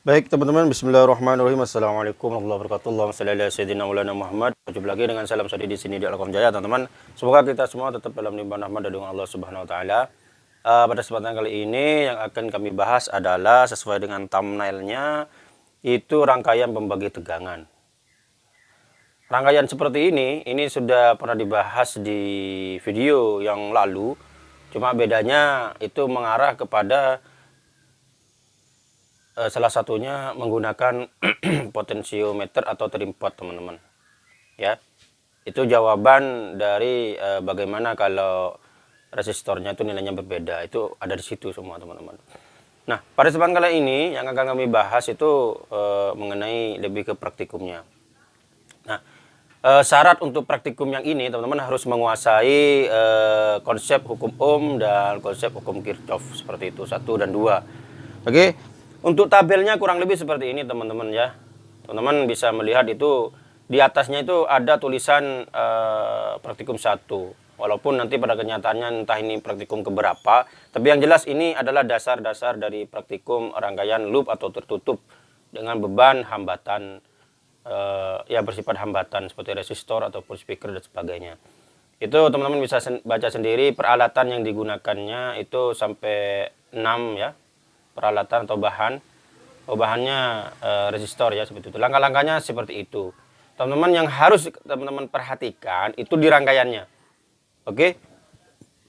Baik teman-teman, Bismillahirrahmanirrahim. Assalamualaikum warahmatullahi wabarakatuh. Allahumma salli ala sayyidina Maulana Muhammad. Jumpa lagi dengan salam sadi di sini di Alkom Jaya, teman-teman. Semoga kita semua tetap dalam limpahan rahmat dari Allah Subhanahu wa taala. Uh, pada kesempatan kali ini yang akan kami bahas adalah sesuai dengan thumbnailnya itu rangkaian pembagi tegangan. Rangkaian seperti ini, ini sudah pernah dibahas di video yang lalu. Cuma bedanya itu mengarah kepada salah satunya menggunakan potensiometer atau trimpot teman-teman. Ya. Itu jawaban dari uh, bagaimana kalau resistornya itu nilainya berbeda. Itu ada di situ semua teman-teman. Nah pada kesempatan kali ini yang akan kami bahas itu uh, mengenai lebih ke praktikumnya. Nah uh, syarat untuk praktikum yang ini teman-teman harus menguasai uh, konsep hukum Ohm dan konsep hukum Kirchhoff. Seperti itu satu dan dua. Oke? Untuk tabelnya kurang lebih seperti ini teman-teman ya. Teman-teman bisa melihat itu di atasnya itu ada tulisan uh, praktikum 1. Walaupun nanti pada kenyataannya entah ini praktikum keberapa. Tapi yang jelas ini adalah dasar-dasar dari praktikum rangkaian loop atau tertutup dengan beban hambatan uh, ya bersifat hambatan seperti resistor ataupun speaker dan sebagainya. Itu teman-teman bisa sen baca sendiri peralatan yang digunakannya itu sampai 6 ya peralatan atau bahan oh, bahannya e, resistor ya seperti itu. Langkah-langkahnya seperti itu. Teman-teman yang harus teman-teman perhatikan itu di rangkaiannya. Oke?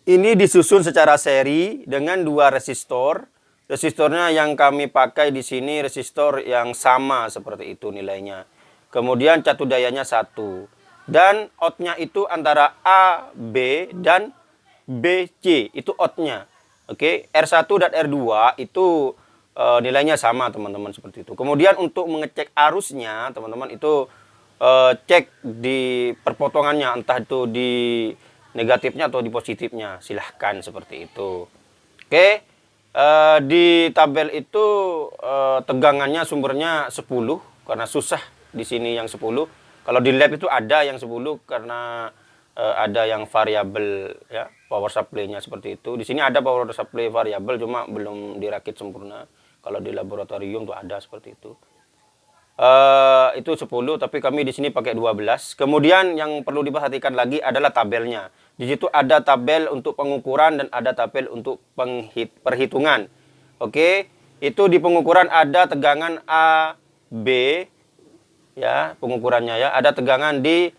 Ini disusun secara seri dengan dua resistor. Resistornya yang kami pakai di sini resistor yang sama seperti itu nilainya. Kemudian catu dayanya satu. Dan outnya itu antara A B dan BC itu outnya Oke, R1 dan R2 itu e, nilainya sama teman-teman seperti itu. Kemudian untuk mengecek arusnya teman-teman itu e, cek di perpotongannya entah itu di negatifnya atau di positifnya. Silahkan seperti itu. Oke, e, di tabel itu e, tegangannya sumbernya 10 karena susah di sini yang 10. Kalau di lab itu ada yang 10 karena uh, ada yang variabel ya power supply-nya seperti itu. Di sini ada power supply variabel cuma belum dirakit sempurna. Kalau di laboratorium tuh ada seperti itu. Uh, itu 10 tapi kami di sini pakai 12. Kemudian yang perlu diperhatikan lagi adalah tabelnya. Di situ ada tabel untuk pengukuran dan ada tabel untuk perhitungan. Oke, itu di pengukuran ada tegangan A, B ya, pengukurannya ya. Ada tegangan di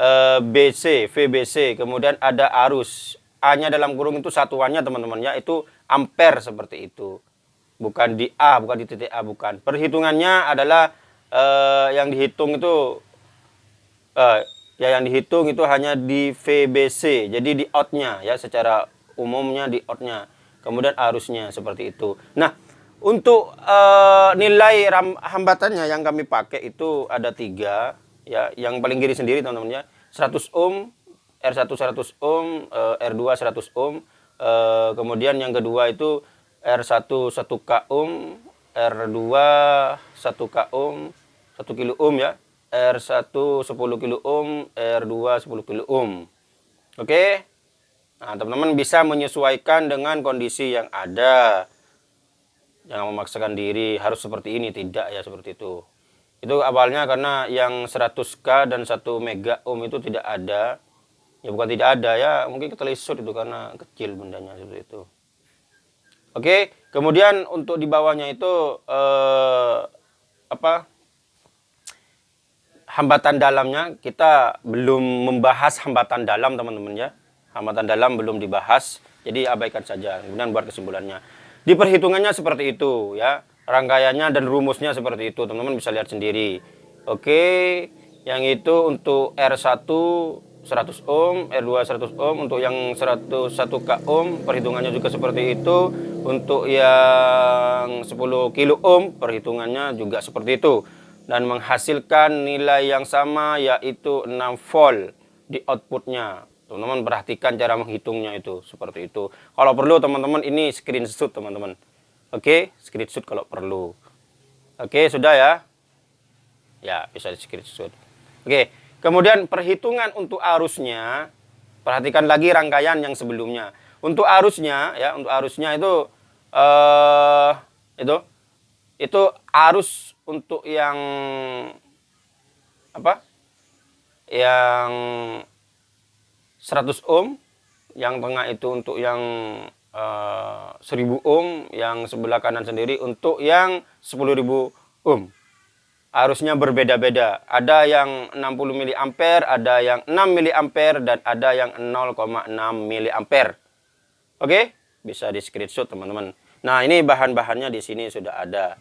Eh, BC, VBC, kemudian ada arus. A-nya dalam kurung itu satuannya teman-teman ya, itu ampere seperti itu. Bukan di A, bukan di titik A, bukan. Perhitungannya adalah uh, yang dihitung itu uh, ya yang dihitung itu hanya di VBC, jadi di outnya ya secara umumnya di outnya. Kemudian arusnya seperti itu. Nah, untuk nilai hambatannya yang kami pakai itu ada tiga ya yang paling kiri sendiri teman-teman ya. 100 ohm R1 100 ohm R2 100 ohm eh, kemudian yang kedua itu R1 1 k ohm R2 1 k ohm 1 kilo ohm ya. R1 10 kilo ohm R2 10 kilo ohm. Oke? Nah teman-teman bisa menyesuaikan dengan kondisi yang ada. Jangan memaksakan diri harus seperti ini tidak ya seperti itu itu awalnya karena yang 100k dan 1 mega ohm itu tidak ada. Ya bukan tidak ada ya mungkin ketelisut itu karena kecil bendanya seperti itu. Oke kemudian untuk di bawahnya itu eh, apa hambatan dalamnya kita belum membahas hambatan dalam teman-teman ya. Hambatan dalam belum dibahas jadi abaikan saja kemudian buat kesimpulannya. Di perhitungannya seperti itu ya rangkaiannya dan rumusnya seperti itu. Teman-teman bisa lihat sendiri. Oke yang itu untuk R1 100 ohm R2 100 ohm. Untuk yang 101 k ohm perhitungannya juga seperti itu. Untuk yang 10 kilo ohm perhitungannya juga seperti itu. Dan menghasilkan nilai yang sama yaitu 6 volt di outputnya. Teman-teman perhatikan cara menghitungnya itu seperti itu. Kalau perlu teman-teman ini screenshot teman-teman Oke, screenshot kalau perlu. Oke, sudah ya? Ya, bisa di screenshot. Oke, kemudian perhitungan untuk arusnya, perhatikan lagi rangkaian yang sebelumnya. Untuk arusnya, ya, untuk arusnya itu, eh, itu itu arus untuk yang apa yang 100 ohm yang tengah itu untuk yang uh, eh, 1000 ohm yang sebelah kanan sendiri untuk yang 10.000 ohm arusnya berbeda-beda. Ada yang 60 mA ada yang 6 mA dan ada yang 0,6 mA oke? Bisa di screenshot teman-teman. Nah ini bahan-bahannya di sini sudah ada.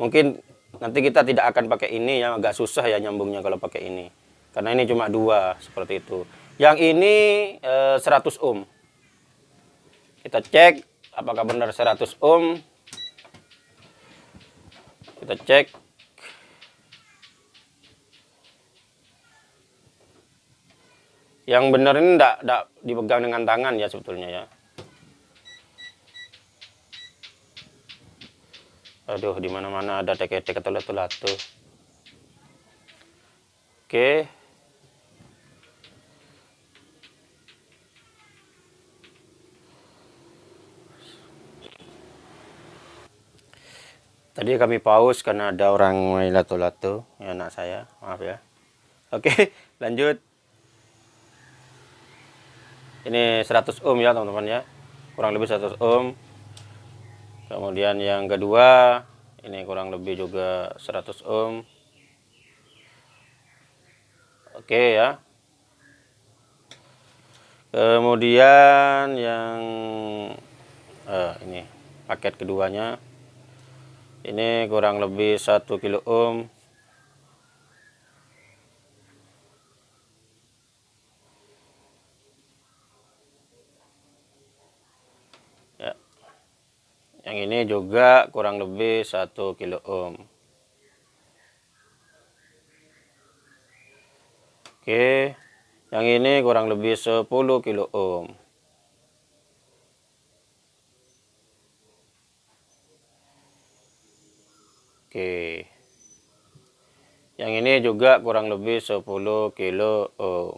Mungkin nanti kita tidak akan pakai ini ya agak susah ya nyambungnya kalau pakai ini. Karena ini cuma dua seperti itu. Yang ini eh, 100 ohm. Kita cek apakah benar 100 ohm. Kita cek. Yang benar ini tidak tidak dipegang dengan tangan ya sebetulnya ya. Aduh, di mana-mana ada teke-teke atau latu-latu. Oke. Tadi kami pause karena ada orang main lato-lato, ya anak saya, maaf ya. Oke, lanjut. Ini 100 ohm ya teman-teman ya, kurang lebih 100 ohm. Kemudian yang kedua, ini kurang lebih juga 100 ohm. Oke ya. Kemudian yang eh, ini paket keduanya ini kurang lebih 1 kilo ohm ya. Yang ini juga kurang lebih 1 kilo ohm oke. Yang ini kurang lebih 10 kilo ohm Oke. Yang ini juga kurang lebih 10 kilo ohm.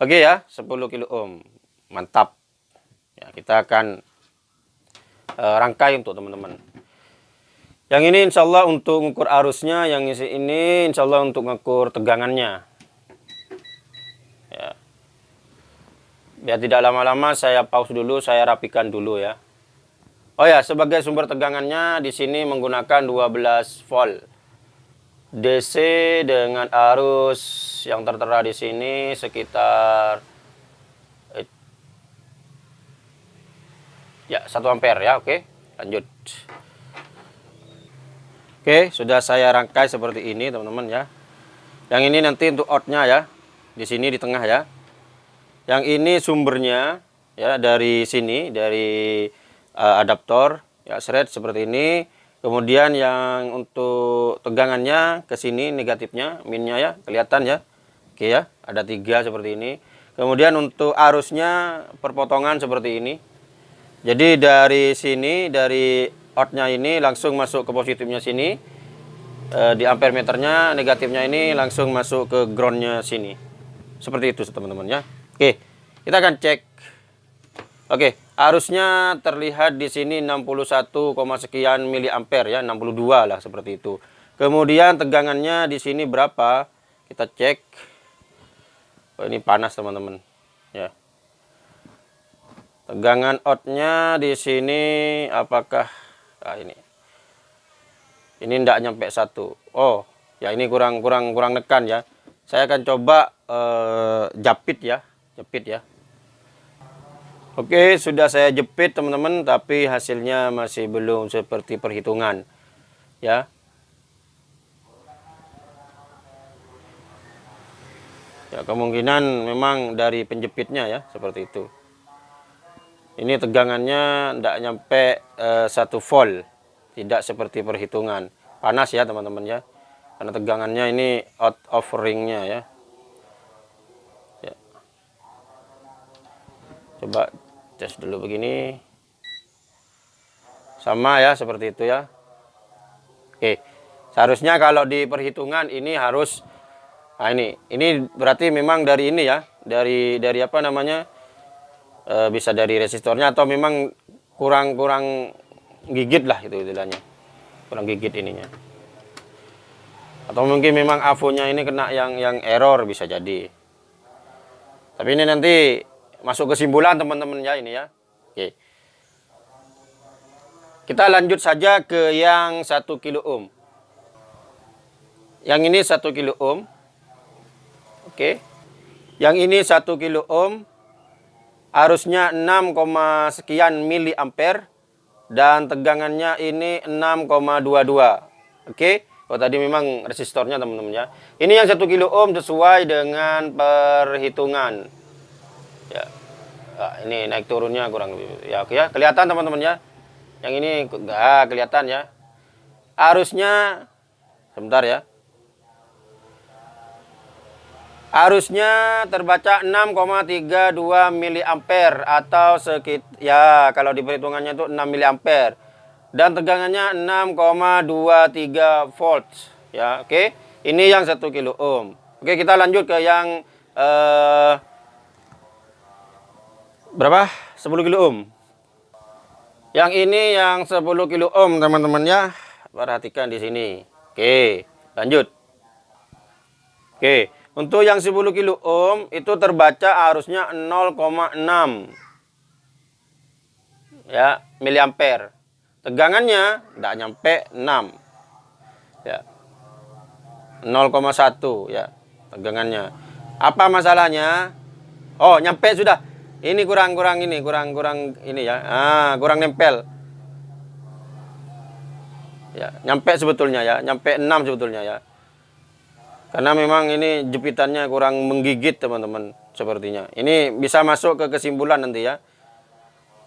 Oke ya, 10 kilo ohm. Mantap. Ya, kita akan uh, rangkai untuk teman-teman. Yang ini insya Allah untuk mengukur arusnya, yang ini insya Allah untuk mengukur tegangannya. Ya. Biar tidak lama-lama saya pause dulu, saya rapikan dulu ya. Oh ya, sebagai sumber tegangannya di sini menggunakan 12 volt DC dengan arus yang tertera di sini sekitar ya 1 ampere ya, oke. Lanjut. Oke, sudah saya rangkai seperti ini, teman-teman ya. Yang ini nanti untuk outnya ya. Di sini di tengah ya. Yang ini sumbernya ya dari sini dari uh, adaptor ya thread seperti ini. Kemudian yang untuk tegangannya ke sini negatifnya minnya ya kelihatan ya. Oke ya ada tiga seperti ini. Kemudian untuk arusnya perpotongan seperti ini. Jadi dari sini dari outnya ini langsung masuk ke positifnya sini. E, di ampere meternya negatifnya ini langsung masuk ke groundnya sini. Seperti itu teman-teman ya. Oke kita akan cek oke Arusnya terlihat di sini 61, sekian miliampere ya, 62 lah seperti itu. Kemudian tegangannya di sini berapa? Kita cek. Oh, ini panas teman-teman. Ya. Tegangan outnya di sini apakah ah ini. Ini tidak nyampe satu. Oh, ya ini kurang kurang kurang nekan ya. Saya akan coba eh, japit ya, japit ya. Oke, sudah saya jepit teman-teman, tapi hasilnya masih belum seperti perhitungan. Ya. Ya, kemungkinan memang dari penjepitnya ya, seperti itu. Ini tegangannya tidak nyampe uh, satu volt. Tidak seperti perhitungan. Panas ya, teman-teman ya. Karena tegangannya ini out of ringnya ya. Coba tes dulu begini. Sama ya seperti itu ya. Oke seharusnya kalau di perhitungan ini harus nah ini ini berarti memang dari ini ya dari dari apa namanya e, bisa dari resistornya atau memang kurang kurang gigit lah itu istilahnya. Kurang gigit ininya. Atau mungkin memang avonya ini kena yang yang error bisa jadi. Tapi ini nanti masuk kesimpulan teman-teman ya ini ya. Oke. Kita lanjut saja ke yang satu kilo ohm. Yang ini satu kilo ohm. Oke. Yang ini satu kilo ohm arusnya 6, sekian mili ampere dan tegangannya ini 6,22 oke. Oh tadi memang resistornya teman-teman ya. Ini yang satu kilo ohm sesuai dengan perhitungan. Ya. Nah, ini naik turunnya kurang lebih. Ya oke ya, kelihatan teman-teman ya. Yang ini enggak kelihatan ya. Arusnya sebentar ya. Arusnya terbaca 6,32 mili ampere atau sekit ya kalau di perhitungannya itu 6 mili ampere dan tegangannya 6,23 volts ya oke okay? ini yang 1 kilo ohm oke okay, kita lanjut ke yang uh, berapa? 10 kilo ohm yang ini yang 10 kilo ohm teman-teman ya. Perhatikan di sini. Oke lanjut. Oke untuk yang 10 kilo ohm itu terbaca arusnya 0,6 ya miliampere. Tegangannya tidak nyampe 6 ya. 0,1 ya tegangannya. Apa masalahnya? Oh nyampe sudah ini kurang kurang ini kurang kurang ini ya. Ah kurang nempel. Ya nyampe sebetulnya ya nyampe 6 sebetulnya ya. Karena memang ini jepitannya kurang menggigit teman-teman sepertinya. Ini bisa masuk ke kesimpulan nanti ya.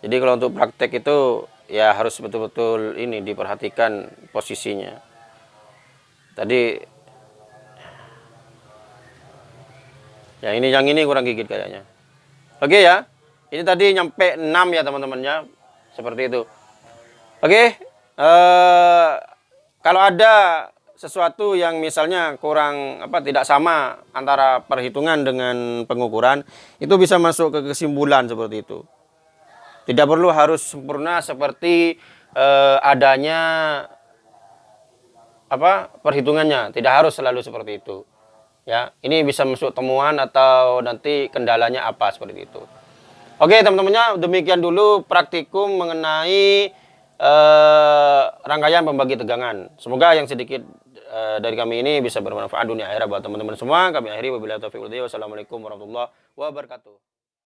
Jadi kalau untuk praktek itu ya harus betul-betul ini diperhatikan posisinya. Tadi ya ini yang ini kurang gigit kayaknya. Oke ya. Ini tadi nyampe 6 ya teman-teman ya. Seperti itu. Oke, eh kalau ada sesuatu yang misalnya kurang apa tidak sama antara perhitungan dengan pengukuran, itu bisa masuk ke kesimpulan seperti itu. Tidak perlu harus sempurna seperti uh, adanya apa perhitungannya. Tidak harus selalu seperti itu. Ya, ini bisa masuk temuan atau nanti kendalanya apa seperti itu. Oke, teman-temannya, demikian dulu praktikum mengenai uh, rangkaian pembagi tegangan. Semoga yang sedikit uh, dari kami ini bisa bermanfaat dunia akhirat buat teman-teman semua. Kami akhiri wabillahi taufiq Wassalamualaikum warahmatullahi wabarakatuh.